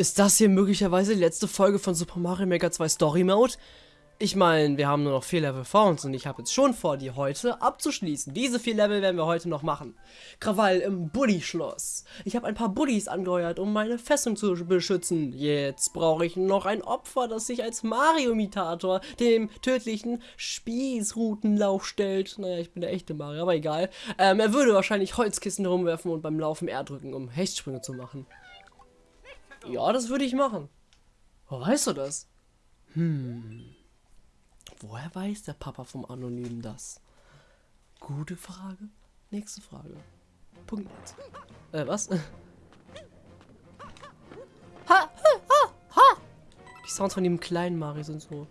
Ist das hier möglicherweise die letzte Folge von Super Mario Maker 2 Story Mode? Ich meine, wir haben nur noch vier Level vor uns und ich habe jetzt schon vor, die heute abzuschließen. Diese vier Level werden wir heute noch machen. Krawall im Bully-Schloss. Ich habe ein paar Bullies angeheuert, um meine Festung zu beschützen. Jetzt brauche ich noch ein Opfer, das sich als Mario-Imitator dem tödlichen Spießrutenlauf stellt. Naja, ich bin der echte Mario, aber egal. Ähm, er würde wahrscheinlich Holzkissen herumwerfen und beim Laufen R drücken, um Hechtsprünge zu machen. Ja, das würde ich machen. Wo weißt du das? Hm. Woher weiß der Papa vom Anonymen das? Gute Frage. Nächste Frage. Punkt. Äh, was? Ha, ha, ha, ha. Die Sounds von dem kleinen Mario sind so.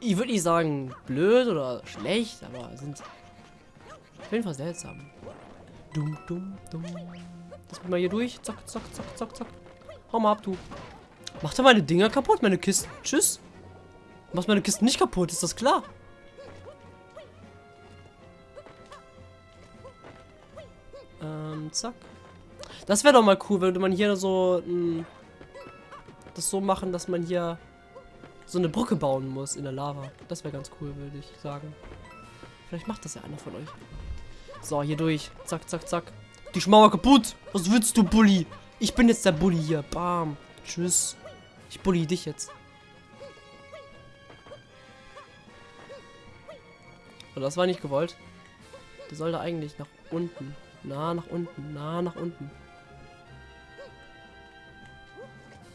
Ich würde nicht sagen blöd oder schlecht, aber sind auf jeden Fall seltsam. Dumm, dumm, dumm. Lass mich mal hier durch. Zack, zack, zack, zack, zack. Hau mal ab, du. Macht er meine Dinger kaputt, meine Kisten? Tschüss. Machst meine Kisten nicht kaputt, ist das klar? Ähm, zack. Das wäre doch mal cool, würde man hier so mh, das so machen, dass man hier so eine Brücke bauen muss in der Lava. Das wäre ganz cool, würde ich sagen. Vielleicht macht das ja einer von euch. So, hier durch. Zack, zack, zack. Die Schmauer kaputt. Was willst du, Bully? Ich bin jetzt der Bully hier. Bam. Tschüss. Ich bully dich jetzt. Und das war nicht gewollt. Der sollte eigentlich nach unten. Na, nach unten. Na, nach unten.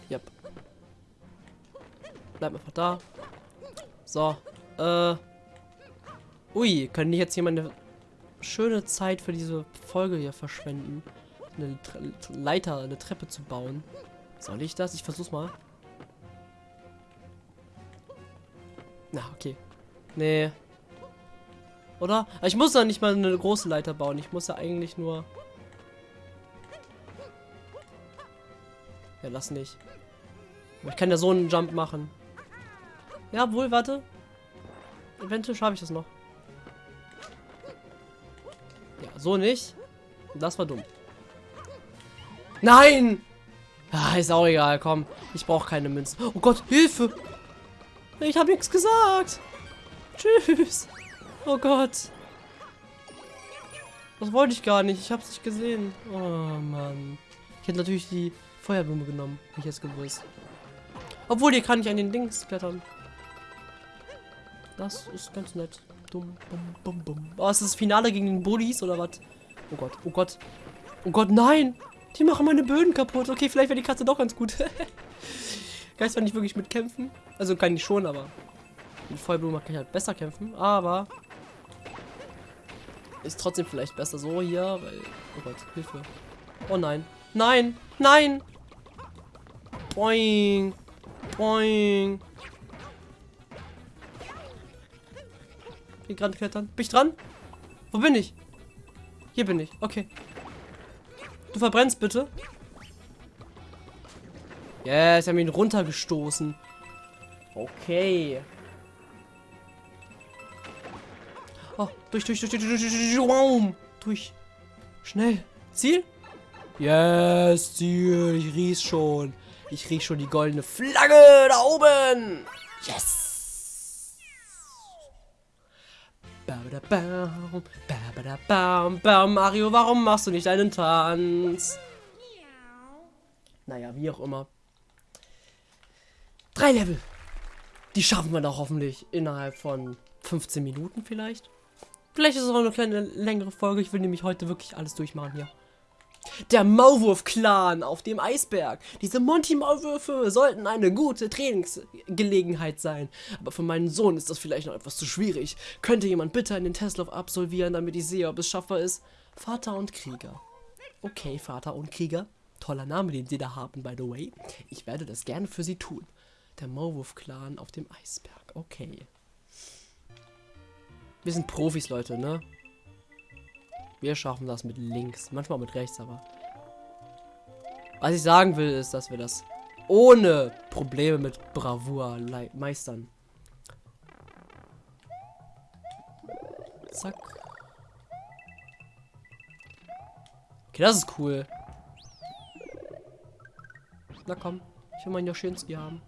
Yep. Bleib einfach da. So. Äh. Ui, können die jetzt hier mal eine schöne Zeit für diese Folge hier verschwenden? Eine Tre Leiter, eine Treppe zu bauen. Soll ich das? Ich versuch's mal. Na, okay. Nee, oder? Ich muss ja nicht mal eine große Leiter bauen. Ich muss ja eigentlich nur... Ja, lass nicht. Ich kann ja so einen Jump machen. Ja, wohl, warte. Eventuell schaffe ich das noch. Ja, so nicht. Das war dumm. Nein! Ah, ist auch egal, komm. Ich brauche keine Münzen. Oh Gott, Hilfe! Ich habe nichts gesagt. Tschüss. Oh Gott. Das wollte ich gar nicht. Ich habe es nicht gesehen. Oh Mann. Ich hätte natürlich die Feuerblume genommen. Hab ich jetzt gewusst. Obwohl, hier kann ich an den Dings klettern. Das ist ganz nett. Dumm, bum, bum, bum. Oh, ist das Finale gegen den Bullies oder was? Oh Gott, oh Gott. Oh Gott, nein! Die machen meine Böden kaputt. Okay, vielleicht wäre die Katze doch ganz gut. ich zwar nicht wirklich mitkämpfen. Also kann ich schon, aber mit Feuerblume kann ich halt besser kämpfen. Aber ist trotzdem vielleicht besser so hier, weil... Oh Gott, Hilfe. Oh nein. Nein! Nein! Boing! Boing! Ich gerade klettern? Bin ich dran? Wo bin ich? Hier bin ich. Okay. Du verbrennst bitte. Yes, wir haben ihn runtergestoßen. Okay. Oh, durch, durch, durch, durch, durch, durch, durch, durch. Schnell. Ziel? Yes, Ziel. Ich riech schon. Ich riech schon die goldene Flagge da oben. Yes. Mario, warum machst du nicht einen Tanz? Naja, wie auch immer. Drei Level. Die schaffen wir doch hoffentlich innerhalb von 15 Minuten vielleicht. Vielleicht ist es auch eine kleine längere Folge. Ich will nämlich heute wirklich alles durchmachen hier. Der Maulwurf-Clan auf dem Eisberg. Diese Monty-Maulwürfe sollten eine gute Trainingsgelegenheit sein. Aber für meinen Sohn ist das vielleicht noch etwas zu schwierig. Könnte jemand bitte einen Testlauf absolvieren, damit ich sehe, ob es schaffbar ist? Vater und Krieger. Okay, Vater und Krieger. Toller Name, den sie da haben, by the way. Ich werde das gerne für sie tun. Der Maulwurf-Clan auf dem Eisberg. Okay. Wir sind Profis, Leute, ne? Wir schaffen das mit links. Manchmal mit rechts, aber... Was ich sagen will, ist, dass wir das ohne Probleme mit Bravour meistern. Zack. Okay, das ist cool. Na komm, ich will meinen Joschinski haben.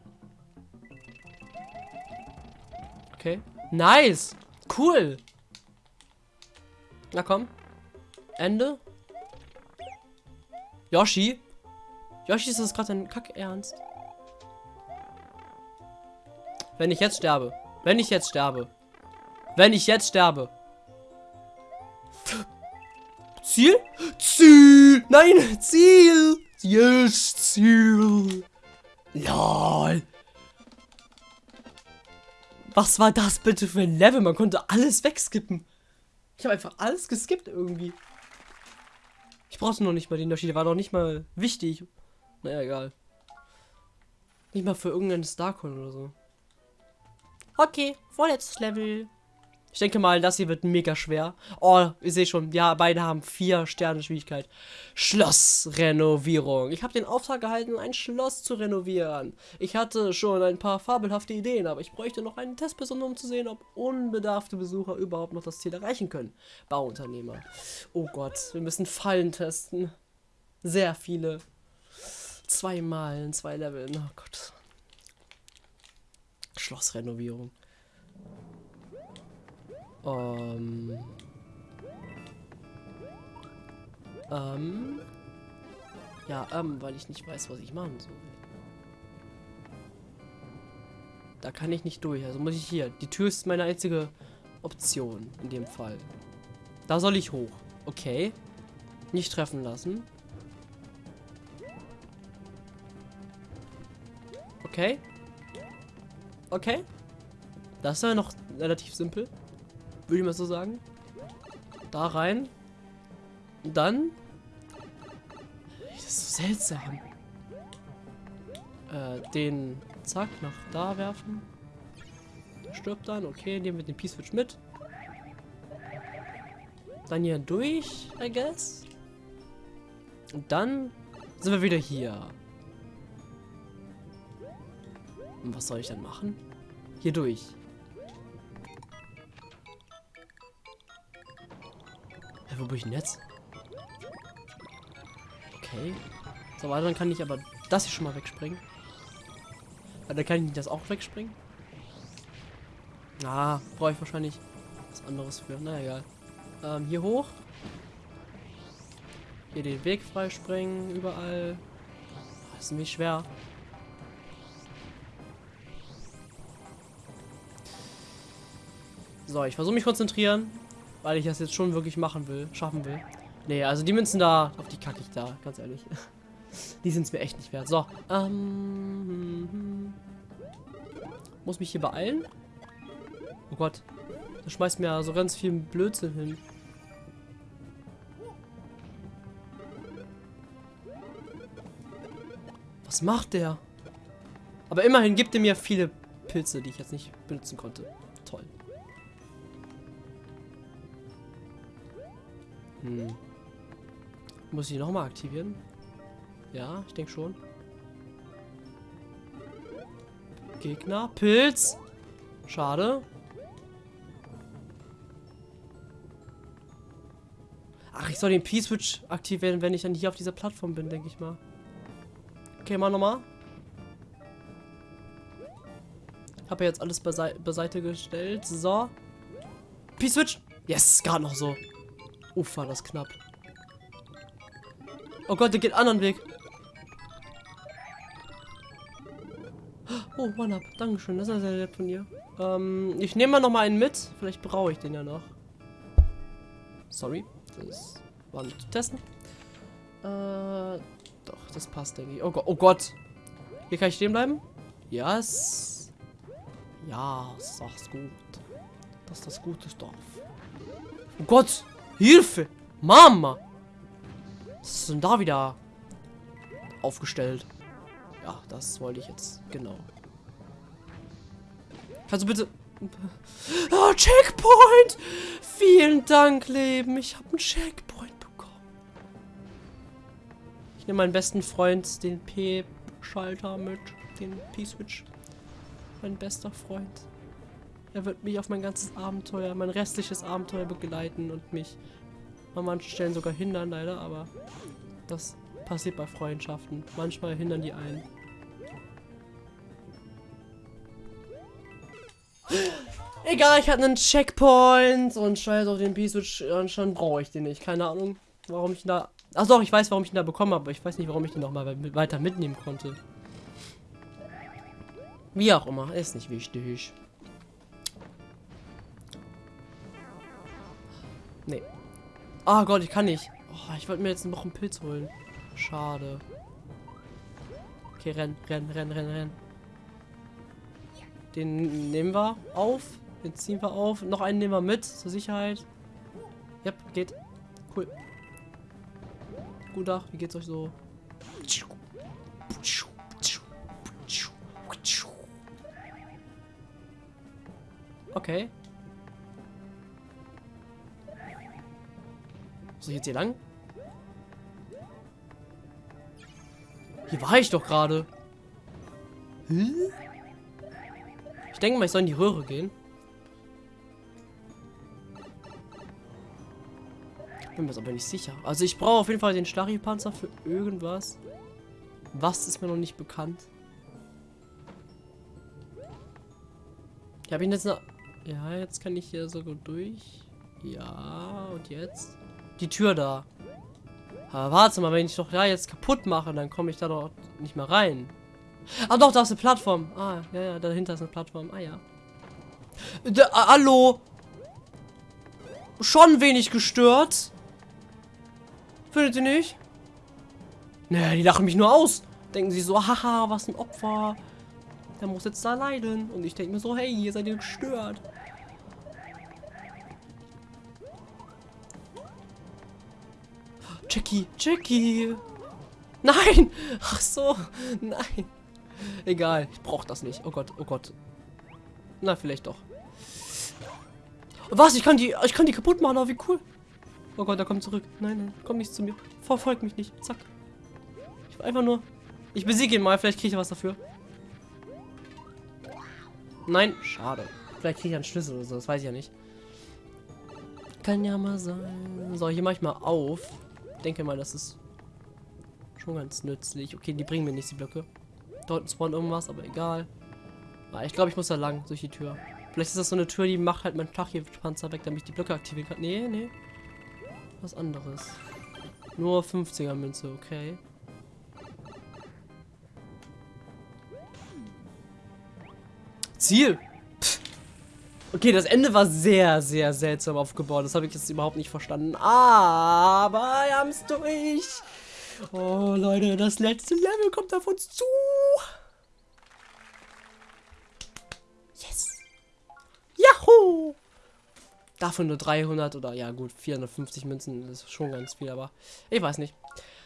Okay. Nice! Cool! Na komm. Ende. Yoshi? Yoshi, ist das gerade ein Kack ernst? Wenn ich jetzt sterbe. Wenn ich jetzt sterbe. Wenn ich jetzt sterbe. Ziel? Ziel! Nein! Ziel! Yes, Ziel! LOL! Was war das bitte für ein Level? Man konnte alles wegskippen. Ich habe einfach alles geskippt irgendwie. Ich brauchte noch nicht mal den Unterschied. Der war noch nicht mal wichtig. Naja, egal. Nicht mal für irgendeinen Starcoin oder so. Okay, vorletztes Level. Ich denke mal, das hier wird mega schwer. Oh, ich sehe schon, ja, beide haben vier Sterne Schwierigkeit. Schlossrenovierung. Ich habe den Auftrag gehalten, ein Schloss zu renovieren. Ich hatte schon ein paar fabelhafte Ideen, aber ich bräuchte noch eine Testperson, um zu sehen, ob unbedarfte Besucher überhaupt noch das Ziel erreichen können. Bauunternehmer. Oh Gott, wir müssen Fallen testen. Sehr viele. Zweimal in zwei Leveln. Oh Gott. Schlossrenovierung. Ähm. Ähm. Ja, ähm, weil ich nicht weiß, was ich machen soll. Da kann ich nicht durch. Also muss ich hier. Die Tür ist meine einzige Option in dem Fall. Da soll ich hoch. Okay. Nicht treffen lassen. Okay. Okay. Das ja noch relativ simpel. Würde ich mal so sagen. Da rein. Und dann. Das ist so seltsam. Äh, den zack nach da werfen. Der stirbt dann. Okay, nehmen wir den Peace-Switch mit. Dann hier durch, I guess. Und dann sind wir wieder hier. Und was soll ich dann machen? Hier durch. Wo bin ich denn jetzt? Okay. So, weiter, dann kann ich aber das hier schon mal wegspringen. Weil dann kann ich das auch wegspringen. Ah, brauche ich wahrscheinlich was anderes für. Na egal. Ähm, hier hoch. Hier den Weg freispringen, überall. Das ist nämlich schwer. So, ich versuche mich konzentrieren. Weil ich das jetzt schon wirklich machen will, schaffen will. Nee, also die Münzen da, auf die kacke ich da, ganz ehrlich. die sind es mir echt nicht wert. So, ähm, muss mich hier beeilen. Oh Gott, da schmeißt mir so ganz viel Blödsinn hin. Was macht der? Aber immerhin gibt er mir viele Pilze, die ich jetzt nicht benutzen konnte. Toll. Hm. Muss ich nochmal aktivieren? Ja, ich denke schon. Gegner. Pilz. Schade. Ach, ich soll den P-Switch aktivieren, wenn ich dann hier auf dieser Plattform bin, denke ich mal. Okay, mal nochmal. Habe jetzt alles beisei beiseite gestellt. So. P-Switch. Yes, gerade noch so. Uff, war das knapp. Oh Gott, der geht anderen Weg. Oh, One-Up. Dankeschön. Das ist sehr nett von dir. Ähm, ich nehme mal noch mal einen mit. Vielleicht brauche ich den ja noch. Sorry. Das war nicht zu testen. Äh, doch, das passt, denke ich. Oh Gott. Oh Gott. Hier kann ich stehen bleiben? Yes. Ja, sag's gut. Das ist das gute Dorf. Oh Gott. Hilfe! Mama! Was ist denn da wieder aufgestellt? Ja, das wollte ich jetzt. Genau. Kannst du bitte... Oh, Checkpoint! Vielen Dank, Leben. Ich habe einen Checkpoint bekommen. Ich nehme meinen besten Freund, den P-Schalter mit. Den P-Switch. Mein bester Freund. Er wird mich auf mein ganzes Abenteuer, mein restliches Abenteuer begleiten und mich an manchen Stellen sogar hindern, leider, aber das Passiert bei Freundschaften. Manchmal hindern die einen. Egal, ich hatte einen Checkpoint und scheiß auf den B-Switch schon brauche ich den nicht. Keine Ahnung, warum ich ihn da... Ach doch, ich weiß, warum ich ihn da bekommen habe, aber ich weiß nicht, warum ich den noch mal weiter mitnehmen konnte. Wie auch immer, ist nicht wichtig. Oh Gott, ich kann nicht. Oh, ich wollte mir jetzt noch einen Pilz holen. Schade. Okay, renn, renn, renn, renn, renn. Den nehmen wir auf. Den ziehen wir auf. Noch einen nehmen wir mit, zur Sicherheit. Yep, geht. Cool. Guten Tag, wie geht's euch so? Okay. Soll ich jetzt hier lang? Hier war ich doch gerade. Ich denke mal, ich soll in die Röhre gehen. Bin mir aber nicht sicher. Also ich brauche auf jeden Fall den Stachelpanzer für irgendwas. Was ist mir noch nicht bekannt? Ich habe ihn jetzt noch... Ja, jetzt kann ich hier so gut durch. Ja, und jetzt? Die Tür da. Aber warte mal, wenn ich doch da jetzt kaputt mache, dann komme ich da doch nicht mehr rein. Ah doch, da ist eine Plattform. Ah, ja, ja, dahinter ist eine Plattform. Ah ja. Da, ah, hallo. Schon wenig gestört. Findet ihr nicht? Naja, die lachen mich nur aus. Denken sie so, haha, was ein Opfer. Der muss jetzt da leiden. Und ich denke mir so, hey, ihr seid ihr gestört. Jackie, Jackie. Nein. Ach so, nein. Egal, ich brauche das nicht. Oh Gott, oh Gott. Na, vielleicht doch. Was? Ich kann die, ich kann die kaputt machen, oh, wie cool. Oh Gott, er kommt zurück. Nein, nein, komm nicht zu mir. Verfolg mich nicht. Zack. Ich will einfach nur... Ich besiege ihn mal, vielleicht kriege ich was dafür. Nein, schade. Vielleicht kriege ich einen Schlüssel oder so, das weiß ich ja nicht. Kann ja mal sein. So, hier mache ich mal auf. Denke mal, das ist schon ganz nützlich. Okay, die bringen mir nicht die Blöcke. Dort spawnt irgendwas, aber egal. Ah, ich glaube, ich muss da lang, durch die Tür. Vielleicht ist das so eine Tür, die macht halt mein Tachie-Panzer weg, damit ich die Blöcke aktivieren kann. Nee, nee. Was anderes. Nur 50er Münze, okay. Ziel! Okay, das Ende war sehr, sehr seltsam aufgebaut. Das habe ich jetzt überhaupt nicht verstanden. Aber wir haben es durch. Oh, Leute, das letzte Level kommt auf uns zu. Yes. Yahoo! Dafür nur 300 oder ja gut, 450 Münzen ist schon ganz viel, aber ich weiß nicht.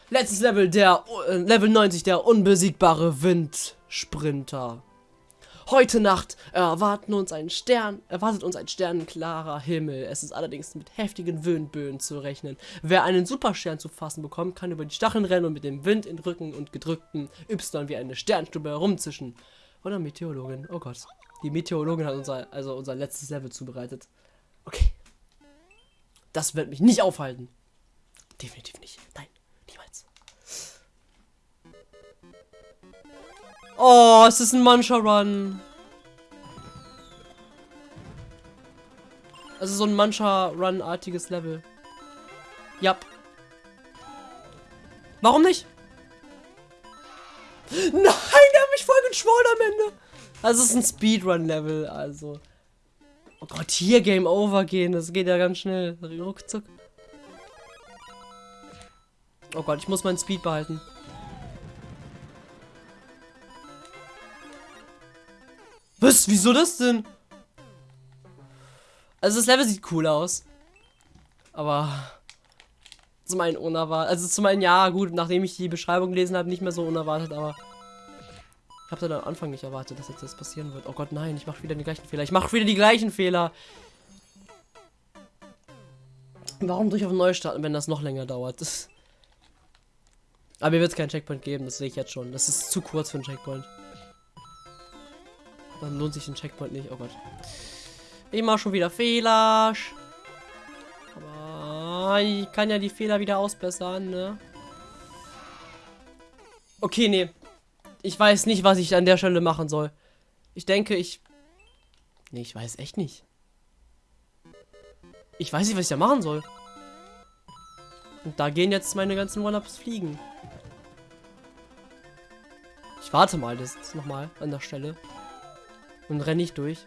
Letztes Level, der äh, Level 90, der unbesiegbare Windsprinter. Heute Nacht erwarten uns ein Stern, erwartet uns ein sternklarer Himmel. Es ist allerdings mit heftigen Windböen zu rechnen. Wer einen Superstern zu fassen bekommt, kann über die Stacheln rennen und mit dem Wind in Rücken und gedrückten Y wie eine Sternstube herumzischen. Oder Meteorologin. Oh Gott. Die Meteorologin hat unser, also unser letztes Level zubereitet. Okay. Das wird mich nicht aufhalten. Definitiv nicht. Nein, Oh, es ist ein Mancha Run. Also so ein Mancha Run-artiges Level. Ja. Warum nicht? Nein, der hat mich voll geschworen am Ende. Also es ist ein Speedrun-Level, also. Oh Gott, hier Game Over gehen, das geht ja ganz schnell. Ruckzuck. Oh Gott, ich muss meinen Speed behalten. Was? Wieso das denn? Also das Level sieht cool aus. Aber zum einen unerwartet. Also zum einen ja, gut, nachdem ich die Beschreibung gelesen habe, nicht mehr so unerwartet, aber ich habe dann am Anfang nicht erwartet, dass jetzt das passieren wird. Oh Gott, nein, ich mache wieder die gleichen Fehler. Ich mache wieder die gleichen Fehler. Warum durch auf neu starten, wenn das noch länger dauert? Aber mir wird es keinen Checkpoint geben, das sehe ich jetzt schon. Das ist zu kurz für einen Checkpoint. Dann lohnt sich ein Checkpoint nicht. Oh Gott. Ich mache schon wieder Fehler. Aber ich kann ja die Fehler wieder ausbessern, ne? Okay, nee. Ich weiß nicht, was ich an der Stelle machen soll. Ich denke, ich... Nee, ich weiß echt nicht. Ich weiß nicht, was ich da machen soll. Und da gehen jetzt meine ganzen One-Ups fliegen. Ich warte mal, das ist nochmal an der Stelle. Und renne ich durch.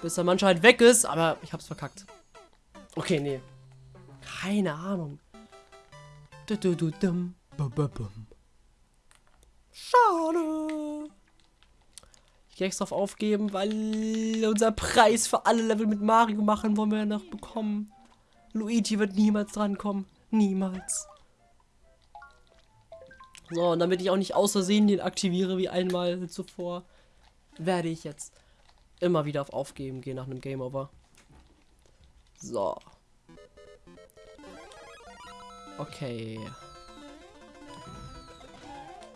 Bis der Mann halt weg ist, aber ich hab's verkackt. Okay, nee. Keine Ahnung. Schade. Ich gehe extra auf aufgeben, weil unser Preis für alle Level mit Mario machen wollen wir noch bekommen. Luigi wird niemals drankommen. Niemals. So, und damit ich auch nicht aus Versehen den aktiviere wie einmal zuvor, werde ich jetzt immer wieder auf Aufgeben gehen nach einem Game Over. So. Okay.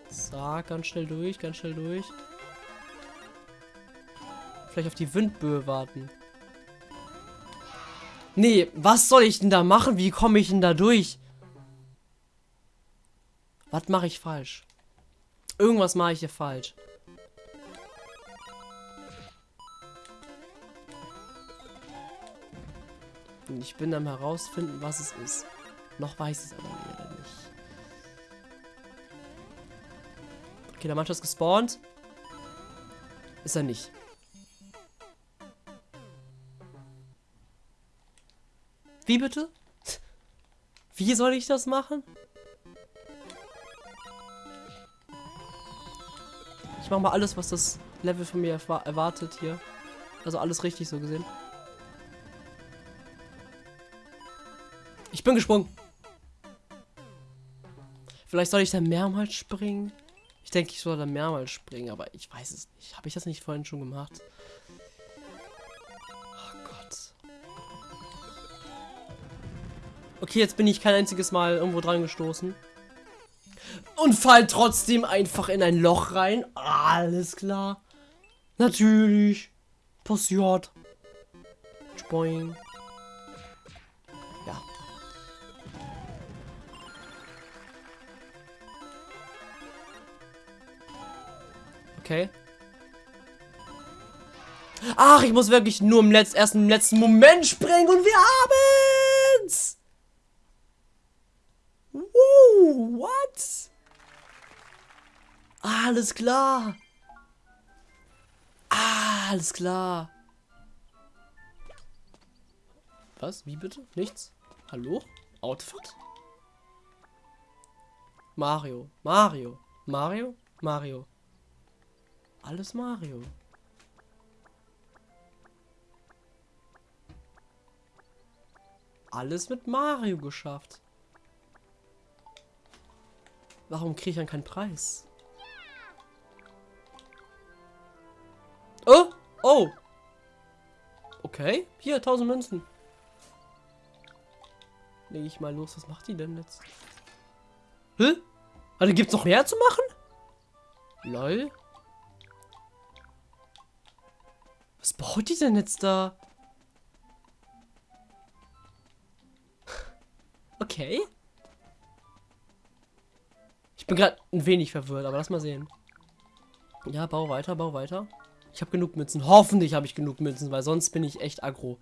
So, ganz schnell durch, ganz schnell durch. Vielleicht auf die Windböe warten. Nee, was soll ich denn da machen? Wie komme ich denn da durch? Was mache ich falsch? Irgendwas mache ich hier falsch. Und ich bin am herausfinden, was es ist. Noch weiß es aber leider nicht. Okay, der Mannschaft ist gespawnt. Ist er nicht. Wie bitte? Wie soll ich das machen? Ich mache mal alles, was das Level von mir erwartet hier. Also alles richtig so gesehen. Ich bin gesprungen. Vielleicht soll ich da mehrmals springen. Ich denke, ich soll da mehrmals springen, aber ich weiß es nicht. Habe ich das nicht vorhin schon gemacht? Oh Gott. Okay, jetzt bin ich kein einziges Mal irgendwo dran gestoßen und fall trotzdem einfach in ein Loch rein. Alles klar. Natürlich. Passiert. Spoing. Ja. Okay. Ach, ich muss wirklich nur im letzten, ersten, im letzten Moment springen und wir haben's! Alles klar. Alles klar. Was? Wie bitte? Nichts? Hallo? Outfit? Mario. Mario. Mario? Mario. Alles Mario. Alles mit Mario geschafft. Warum kriege ich dann keinen Preis? Oh! Oh! Okay, hier, 1000 Münzen. Lege ich mal los. Was macht die denn jetzt? Hä? Also gibt's noch mehr zu machen? Lol. Was baut die denn jetzt da? Okay. Ich bin gerade ein wenig verwirrt, aber lass mal sehen. Ja, bau weiter, bau weiter. Ich habe genug Münzen. Hoffentlich habe ich genug Münzen, weil sonst bin ich echt aggro.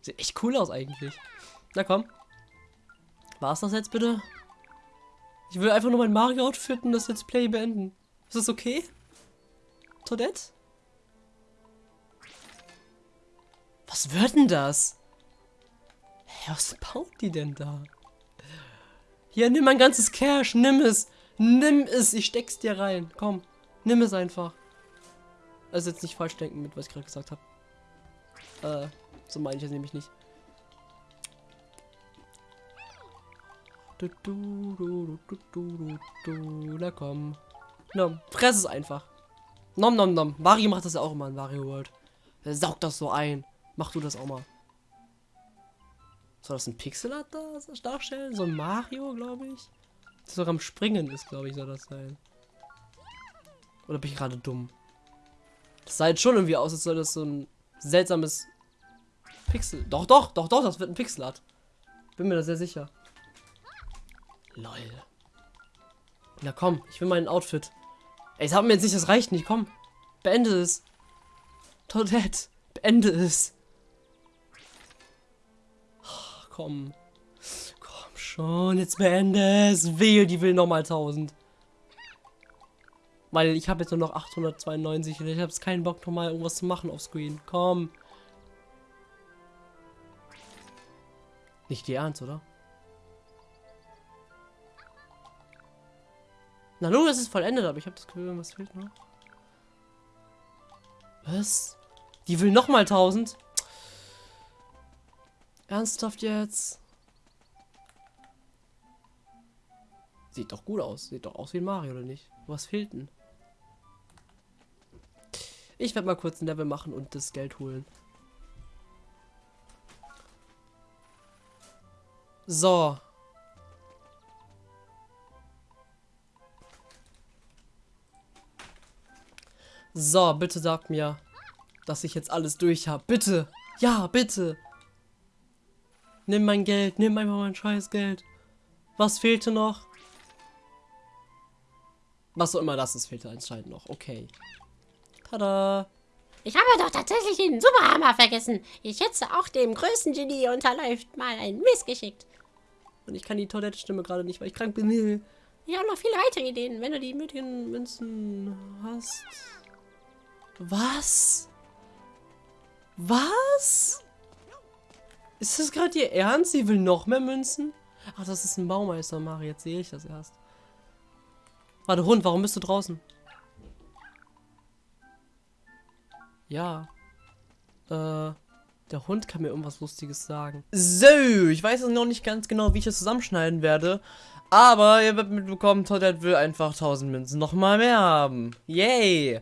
Sieht echt cool aus eigentlich. Na komm. War's das jetzt bitte? Ich will einfach nur mein Mario-Outfit und das Let's Play beenden. Ist das okay? Toadette? Was wird denn das? Hä, was baut die denn da? Hier, nimm mein ganzes Cash, nimm es. Nimm es, ich steck's dir rein. Komm, nimm es einfach. Also jetzt nicht falsch denken mit, was ich gerade gesagt habe. Äh, so meine ich es nämlich nicht. Du, du, du, du, du, du, Na komm. Nom, fress es einfach. Nom, nom, nom. Mario macht das ja auch immer in Mario World. Er saugt das so ein. Mach du das auch mal. Soll das ein Pixelart da darstellen? So ein Mario, glaube ich? Das sogar am Springen ist, glaube ich, soll das sein. Oder bin ich gerade dumm? Das sah jetzt schon irgendwie aus, als soll das so ein seltsames Pixel. Doch, doch, doch, doch, das wird ein Pixelart. Bin mir da sehr sicher. Lol. Na komm, ich will mein Outfit. Ey, sag mir jetzt nicht, das reicht nicht. Komm. Beende es. Toadette. Beende es. Oh, komm. Schon, jetzt beende es. Wehe, die will nochmal 1000. Weil ich habe jetzt nur noch 892 und ich habe keinen Bock, nochmal irgendwas zu machen auf Screen. Komm. Nicht die Ernst, oder? Na nun, es ist vollendet, aber ich habe das Gefühl, was fehlt noch. Was? Die will nochmal 1000? Ernsthaft jetzt? Sieht doch gut aus. Sieht doch aus wie Mario, oder nicht? Was fehlt denn? Ich werde mal kurz ein Level machen und das Geld holen. So. So, bitte sag mir, dass ich jetzt alles durch habe. Bitte. Ja, bitte. Nimm mein Geld. Nimm einfach mein scheiß Geld. Was fehlte noch? Was auch immer das ist, fehlte anscheinend noch. Okay. Tada. Ich habe doch tatsächlich den Superhammer vergessen. Ich schätze, auch dem größten Genie unterläuft mal ein Missgeschickt. Und ich kann die Toilette-Stimme gerade nicht, weil ich krank bin. Ich habe noch viele weitere Ideen, wenn du die nötigen Münzen hast. Was? Was? Ist das gerade ihr Ernst? Sie will noch mehr Münzen? Ach, das ist ein Baumeister, Mari. Jetzt sehe ich das erst. Warte, Hund, warum bist du draußen? Ja. Äh, der Hund kann mir irgendwas Lustiges sagen. So, ich weiß noch nicht ganz genau, wie ich das zusammenschneiden werde. Aber ihr werdet mitbekommen, Toddett will einfach 1000 Münzen nochmal mehr haben. Yay!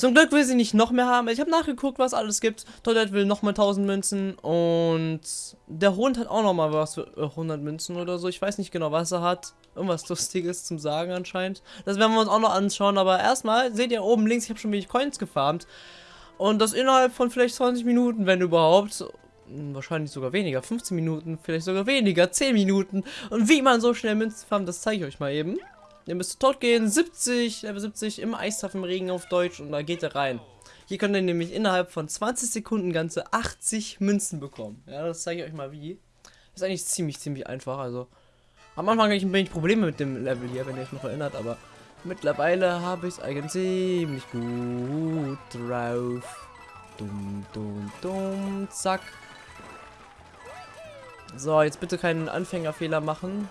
Zum Glück will sie nicht noch mehr haben. Ich habe nachgeguckt, was alles gibt. Toilette will nochmal 1000 Münzen. Und der Hund hat auch nochmal was für 100 Münzen oder so. Ich weiß nicht genau, was er hat. Irgendwas Lustiges zum Sagen anscheinend. Das werden wir uns auch noch anschauen. Aber erstmal seht ihr oben links, ich habe schon wenig Coins gefarmt. Und das innerhalb von vielleicht 20 Minuten, wenn überhaupt. Hm, wahrscheinlich sogar weniger. 15 Minuten, vielleicht sogar weniger. 10 Minuten. Und wie man so schnell Münzen farmt, das zeige ich euch mal eben. Ihr müsst tot gehen, 70, Level 70 im Eistafel auf Deutsch und da geht er rein. Hier könnt ihr nämlich innerhalb von 20 Sekunden ganze 80 Münzen bekommen. Ja, das zeige ich euch mal wie. Ist eigentlich ziemlich, ziemlich einfach. Also am Anfang hatte ich ein wenig Probleme mit dem Level hier, wenn ihr euch noch erinnert, aber mittlerweile habe ich es eigentlich ziemlich gut drauf. Dumm, dumm, dumm, zack. So, jetzt bitte keinen Anfängerfehler machen.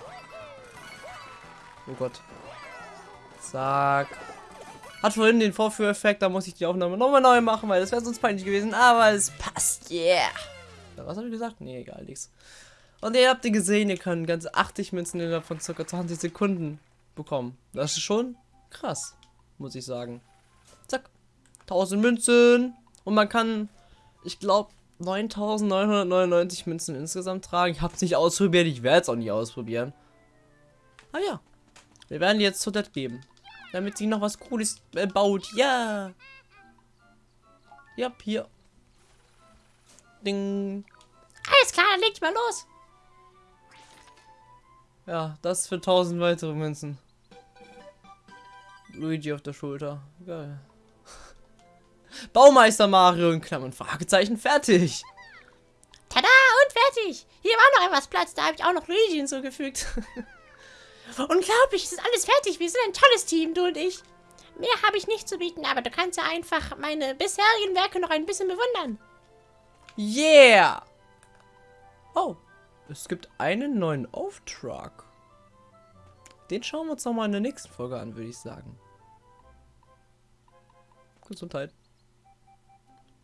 Oh Gott. Zack. Hat vorhin den Vorführeffekt, da muss ich die Aufnahme nochmal neu machen, weil das wäre sonst peinlich gewesen. Aber es passt, yeah. Was habe ich gesagt? Nee, egal, nichts. Und ihr habt ihr gesehen, ihr könnt ganze 80 Münzen innerhalb von ca. 20 Sekunden bekommen. Das ist schon krass, muss ich sagen. Zack. 1000 Münzen. Und man kann, ich glaube, 9999 Münzen insgesamt tragen. Ich habe es nicht ausprobiert, ich werde es auch nicht ausprobieren. Ah ja. Wir werden jetzt zu das geben. Damit sie noch was Cooles äh, baut. Ja. Ja, hier. Ding. Alles klar, dann legt mal los. Ja, das für 1000 weitere Münzen. Luigi auf der Schulter. Geil. Baumeister Mario in Klammern Fragezeichen fertig. Tada und fertig. Hier war noch etwas Platz, da habe ich auch noch Luigi hinzugefügt. Unglaublich, es ist alles fertig. Wir sind ein tolles Team, du und ich. Mehr habe ich nicht zu bieten, aber du kannst ja einfach meine bisherigen Werke noch ein bisschen bewundern. Yeah! Oh, es gibt einen neuen Auftrag. Den schauen wir uns nochmal in der nächsten Folge an, würde ich sagen. Gesundheit.